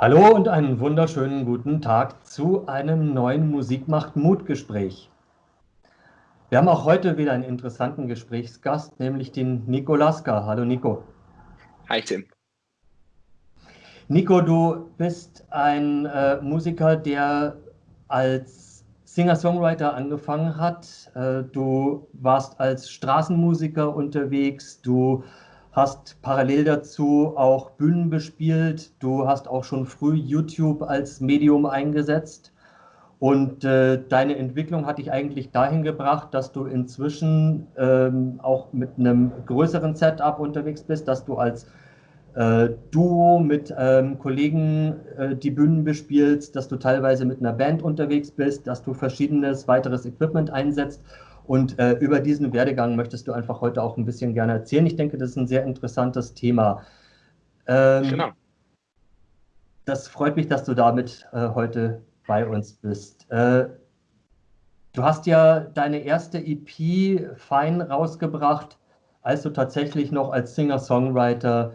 Hallo und einen wunderschönen guten Tag zu einem neuen Musikmacht Mut Gespräch. Wir haben auch heute wieder einen interessanten Gesprächsgast, nämlich den Nico Laska. Hallo Nico. Hi Tim. Nico, du bist ein äh, Musiker, der als Singer-Songwriter angefangen hat. Äh, du warst als Straßenmusiker unterwegs, du hast parallel dazu auch Bühnen bespielt, du hast auch schon früh YouTube als Medium eingesetzt. Und äh, deine Entwicklung hat dich eigentlich dahin gebracht, dass du inzwischen ähm, auch mit einem größeren Setup unterwegs bist, dass du als äh, Duo mit ähm, Kollegen äh, die Bühnen bespielst, dass du teilweise mit einer Band unterwegs bist, dass du verschiedenes weiteres Equipment einsetzt und äh, über diesen Werdegang möchtest du einfach heute auch ein bisschen gerne erzählen. Ich denke, das ist ein sehr interessantes Thema. Ähm, genau. Das freut mich, dass du damit äh, heute bei uns bist. Äh, du hast ja deine erste EP Fein rausgebracht, als du tatsächlich noch als Singer-Songwriter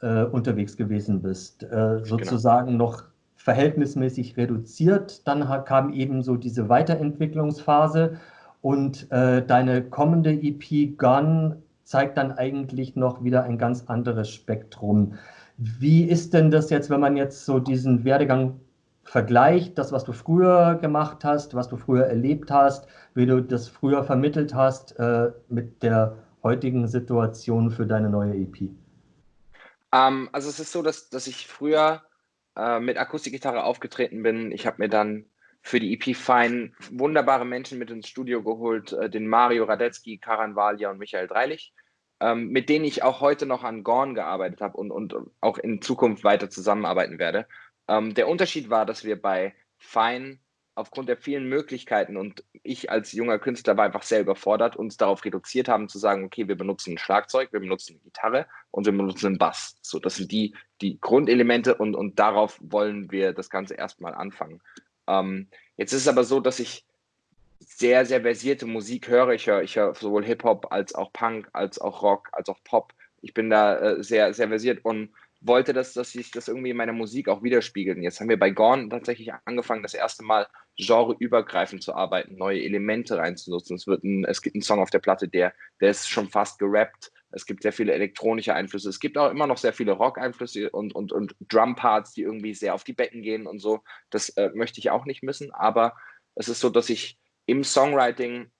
äh, unterwegs gewesen bist. Äh, genau. sozusagen genau. noch verhältnismäßig reduziert. Dann kam eben so diese Weiterentwicklungsphase und äh, deine kommende EP Gun zeigt dann eigentlich noch wieder ein ganz anderes Spektrum. Wie ist denn das jetzt, wenn man jetzt so diesen Werdegang vergleicht, das, was du früher gemacht hast, was du früher erlebt hast, wie du das früher vermittelt hast, äh, mit der heutigen Situation für deine neue EP? Um, ähm, also es ist so, dass, dass ich früher äh, mit Akustikgitarre aufgetreten bin. Ich habe mir dann für die EP Fine wunderbare Menschen mit ins Studio geholt, äh, den Mario Radetzky, Karan Valia und Michael Dreilich, ähm, mit denen ich auch heute noch an Gorn gearbeitet habe und, und auch in Zukunft weiter zusammenarbeiten werde. Ähm, der Unterschied war, dass wir bei Fine aufgrund der vielen Möglichkeiten und ich als junger Künstler war einfach sehr überfordert, uns darauf reduziert haben zu sagen, okay, wir benutzen ein Schlagzeug, wir benutzen eine Gitarre und wir benutzen einen Bass. So, das sind die, die Grundelemente und, und darauf wollen wir das Ganze erstmal anfangen. Ähm, jetzt ist es aber so, dass ich sehr, sehr versierte Musik höre. Ich höre, ich höre sowohl Hip-Hop als auch Punk, als auch Rock, als auch Pop. Ich bin da äh, sehr, sehr versiert und wollte, dass, dass sich das irgendwie in meiner Musik auch widerspiegelt. Jetzt haben wir bei Gorn tatsächlich angefangen, das erste Mal genreübergreifend zu arbeiten, neue Elemente reinzunutzen. Es, wird ein, es gibt einen Song auf der Platte, der, der ist schon fast gerappt. Es gibt sehr viele elektronische Einflüsse. Es gibt auch immer noch sehr viele Rock-Einflüsse und, und, und Drum-Parts, die irgendwie sehr auf die Becken gehen und so. Das äh, möchte ich auch nicht missen. Aber es ist so, dass ich im Songwriting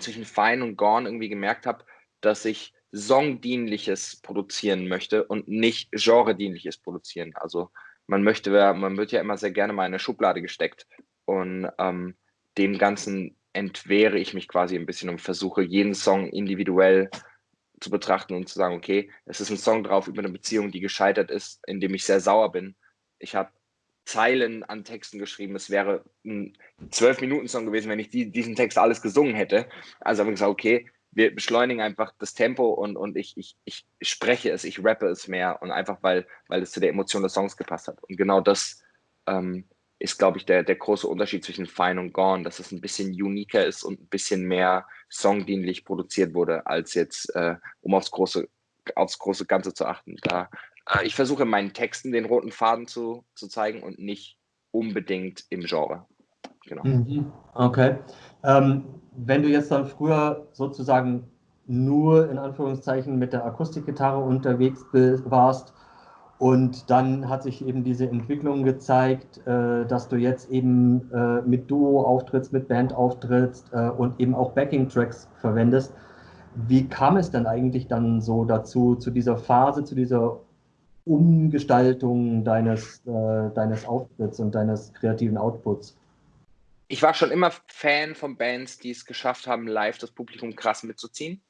zwischen Fine und Gone irgendwie gemerkt habe, dass ich Songdienliches produzieren möchte und nicht Genredienliches produzieren. Also man möchte, man wird ja immer sehr gerne mal in eine Schublade gesteckt und ähm, dem Ganzen entwehre ich mich quasi ein bisschen und versuche jeden Song individuell zu betrachten und zu sagen, okay, es ist ein Song drauf über eine Beziehung, die gescheitert ist, in dem ich sehr sauer bin. Ich habe Zeilen an Texten geschrieben. Es wäre ein Zwölf-Minuten-Song gewesen, wenn ich die, diesen Text alles gesungen hätte. Also habe ich gesagt, okay, wir beschleunigen einfach das Tempo und, und ich, ich, ich spreche es, ich rappe es mehr und einfach, weil, weil es zu der Emotion des Songs gepasst hat. Und genau das ähm, ist, glaube ich, der, der große Unterschied zwischen Fine und Gone, dass es ein bisschen uniker ist und ein bisschen mehr songdienlich produziert wurde, als jetzt, äh, um aufs große, aufs große Ganze zu achten. Da, äh, ich versuche in meinen Texten den roten Faden zu, zu zeigen und nicht unbedingt im Genre. Genau. Mhm. Okay. Ähm, wenn du jetzt dann früher sozusagen nur in Anführungszeichen mit der Akustikgitarre unterwegs warst, und dann hat sich eben diese Entwicklung gezeigt, äh, dass du jetzt eben äh, mit Duo auftrittst, mit Band auftrittst äh, und eben auch Backing-Tracks verwendest. Wie kam es denn eigentlich dann so dazu, zu dieser Phase, zu dieser Umgestaltung deines, äh, deines Auftritts und deines kreativen Outputs? Ich war schon immer Fan von Bands, die es geschafft haben, live das Publikum krass mitzuziehen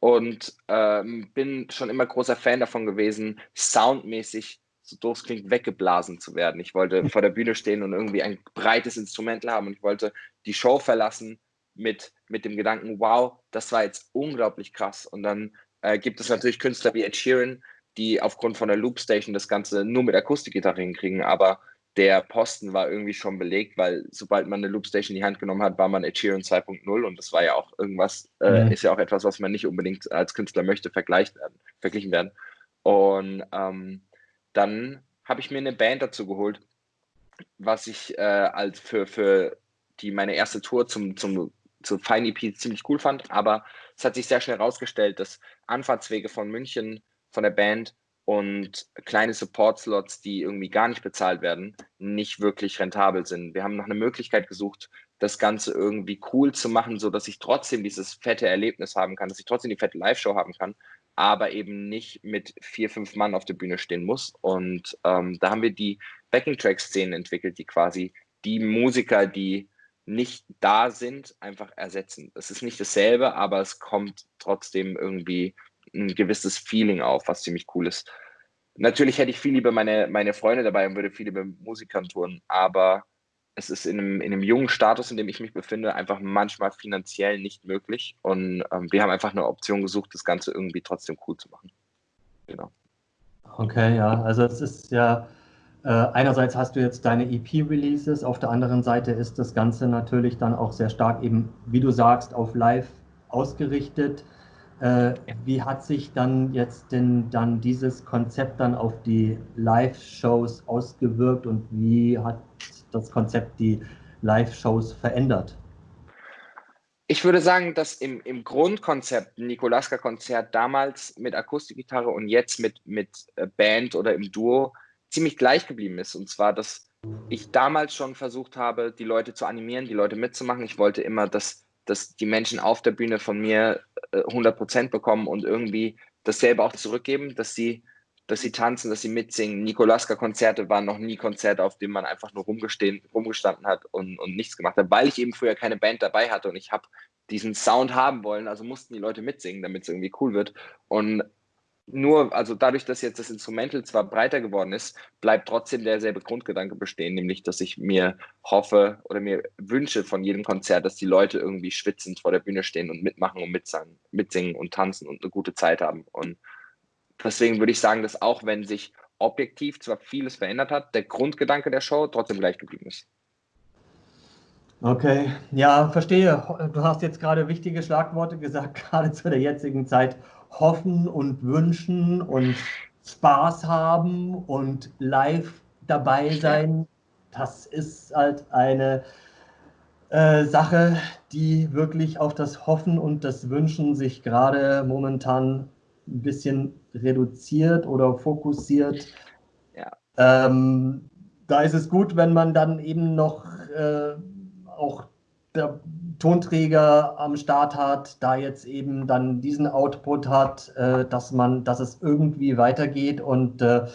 und ähm, bin schon immer großer Fan davon gewesen, soundmäßig, so doof klingt, weggeblasen zu werden. Ich wollte vor der Bühne stehen und irgendwie ein breites Instrumental haben und ich wollte die Show verlassen mit, mit dem Gedanken, wow, das war jetzt unglaublich krass. Und dann äh, gibt es natürlich Künstler wie Ed Sheeran, die aufgrund von der Loopstation das Ganze nur mit Akustikgitarre hinkriegen, aber der Posten war irgendwie schon belegt, weil sobald man eine Loopstation in die Hand genommen hat, war man Ed Sheeran 2.0 und das war ja auch irgendwas, äh, mhm. ist ja auch etwas, was man nicht unbedingt als Künstler möchte, vergleicht werden, verglichen werden. Und ähm, dann habe ich mir eine Band dazu geholt, was ich äh, als für, für die meine erste Tour zum, zum, zum Fine EP ziemlich cool fand. Aber es hat sich sehr schnell herausgestellt, dass Anfahrtswege von München von der Band und kleine Support-Slots, die irgendwie gar nicht bezahlt werden, nicht wirklich rentabel sind. Wir haben noch eine Möglichkeit gesucht, das Ganze irgendwie cool zu machen, so dass ich trotzdem dieses fette Erlebnis haben kann, dass ich trotzdem die fette Live-Show haben kann, aber eben nicht mit vier, fünf Mann auf der Bühne stehen muss. Und ähm, da haben wir die Backing-Track-Szenen entwickelt, die quasi die Musiker, die nicht da sind, einfach ersetzen. Es ist nicht dasselbe, aber es kommt trotzdem irgendwie ein gewisses Feeling auf, was ziemlich cool ist. Natürlich hätte ich viel lieber meine, meine Freunde dabei und würde viel lieber Musikern touren, aber es ist in einem, in einem jungen Status, in dem ich mich befinde, einfach manchmal finanziell nicht möglich. Und ähm, wir haben einfach eine Option gesucht, das Ganze irgendwie trotzdem cool zu machen. Genau. Okay, ja, also es ist ja, äh, einerseits hast du jetzt deine EP-Releases, auf der anderen Seite ist das Ganze natürlich dann auch sehr stark eben, wie du sagst, auf Live ausgerichtet. Äh, wie hat sich dann jetzt denn dann dieses Konzept dann auf die Live-Shows ausgewirkt und wie hat das Konzept die Live-Shows verändert? Ich würde sagen, dass im, im Grundkonzept Nikolaska-Konzert damals mit Akustikgitarre und jetzt mit, mit äh, Band oder im Duo ziemlich gleich geblieben ist. Und zwar, dass ich damals schon versucht habe, die Leute zu animieren, die Leute mitzumachen. Ich wollte immer, dass dass die Menschen auf der Bühne von mir 100 äh, Prozent bekommen und irgendwie dasselbe auch zurückgeben, dass sie, dass sie tanzen, dass sie mitsingen. Nikolaska-Konzerte waren noch nie Konzerte, auf denen man einfach nur rumgestanden hat und, und nichts gemacht hat, weil ich eben früher keine Band dabei hatte und ich habe diesen Sound haben wollen, also mussten die Leute mitsingen, damit es irgendwie cool wird. Und nur, also dadurch, dass jetzt das Instrumental zwar breiter geworden ist, bleibt trotzdem derselbe Grundgedanke bestehen, nämlich, dass ich mir hoffe oder mir wünsche von jedem Konzert, dass die Leute irgendwie schwitzend vor der Bühne stehen und mitmachen und mitsingen, mitsingen und tanzen und eine gute Zeit haben. Und deswegen würde ich sagen, dass auch wenn sich objektiv zwar vieles verändert hat, der Grundgedanke der Show trotzdem gleich geblieben ist. Okay, ja, verstehe. Du hast jetzt gerade wichtige Schlagworte gesagt, gerade zu der jetzigen Zeit hoffen und wünschen und Spaß haben und live dabei sein, das ist halt eine äh, Sache, die wirklich auf das Hoffen und das Wünschen sich gerade momentan ein bisschen reduziert oder fokussiert. Ja. Ähm, da ist es gut, wenn man dann eben noch äh, auch der Tonträger am Start hat, da jetzt eben dann diesen Output hat, äh, dass man, dass es irgendwie weitergeht und äh,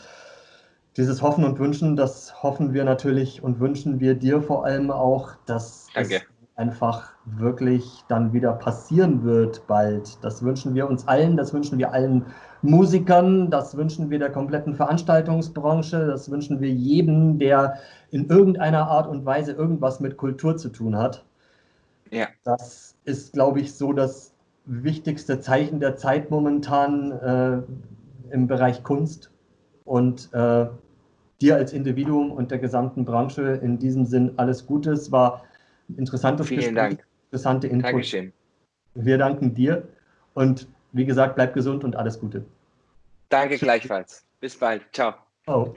dieses Hoffen und Wünschen, das hoffen wir natürlich und wünschen wir dir vor allem auch, dass Danke. Einfach wirklich dann wieder passieren wird bald. Das wünschen wir uns allen, das wünschen wir allen Musikern, das wünschen wir der kompletten Veranstaltungsbranche, das wünschen wir jedem, der in irgendeiner Art und Weise irgendwas mit Kultur zu tun hat. Ja. Das ist, glaube ich, so das wichtigste Zeichen der Zeit momentan äh, im Bereich Kunst. Und äh, dir als Individuum und der gesamten Branche in diesem Sinn alles Gute. Es war interessantes Vielen Gespräch, Dank. interessante Infos. Dankeschön. Wir danken dir und wie gesagt, bleib gesund und alles Gute. Danke gleichfalls. Bis bald. Ciao. Oh.